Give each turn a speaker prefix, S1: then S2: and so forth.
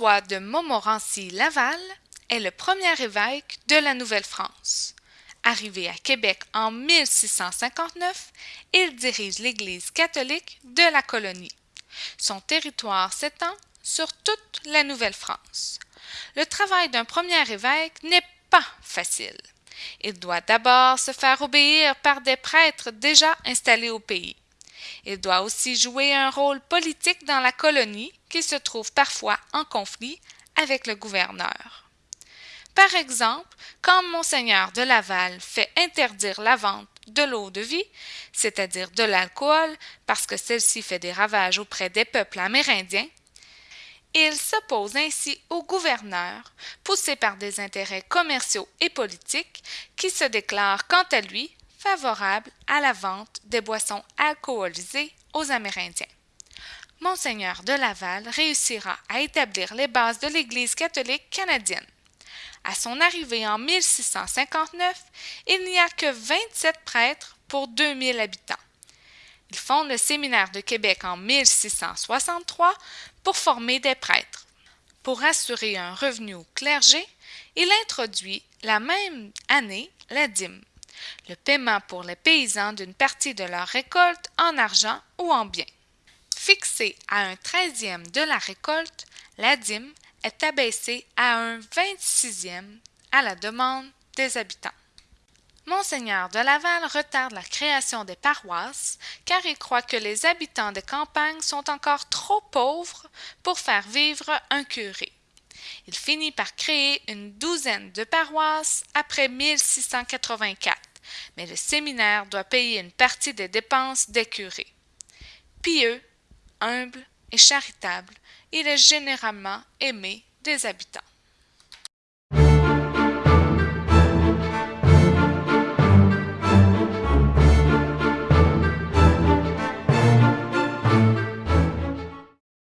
S1: De Montmorency-Laval est le premier évêque de la Nouvelle-France. Arrivé à Québec en 1659, il dirige l'Église catholique de la colonie. Son territoire s'étend sur toute la Nouvelle-France. Le travail d'un premier évêque n'est pas facile. Il doit d'abord se faire obéir par des prêtres déjà installés au pays. Il doit aussi jouer un rôle politique dans la colonie qui se trouve parfois en conflit avec le gouverneur. Par exemple, quand Monseigneur de Laval fait interdire la vente de l'eau de vie, c'est-à-dire de l'alcool, parce que celle-ci fait des ravages auprès des peuples amérindiens, il s'oppose ainsi au gouverneur, poussé par des intérêts commerciaux et politiques, qui se déclare quant à lui favorable à la vente des boissons alcoolisées aux Amérindiens. Monseigneur de Laval réussira à établir les bases de l'Église catholique canadienne. À son arrivée en 1659, il n'y a que 27 prêtres pour 2000 habitants. Il fonde le séminaire de Québec en 1663 pour former des prêtres. Pour assurer un revenu au clergé, il introduit la même année la dîme, le paiement pour les paysans d'une partie de leur récolte en argent ou en biens. Fixée à un treizième de la récolte, la dîme est abaissée à un vingt-sixième à la demande des habitants. Monseigneur de Laval retarde la création des paroisses car il croit que les habitants des campagnes sont encore trop pauvres pour faire vivre un curé. Il finit par créer une douzaine de paroisses après 1684, mais le séminaire doit payer une partie des dépenses des curés. Pieux, humble et charitable, il est généralement aimé des habitants.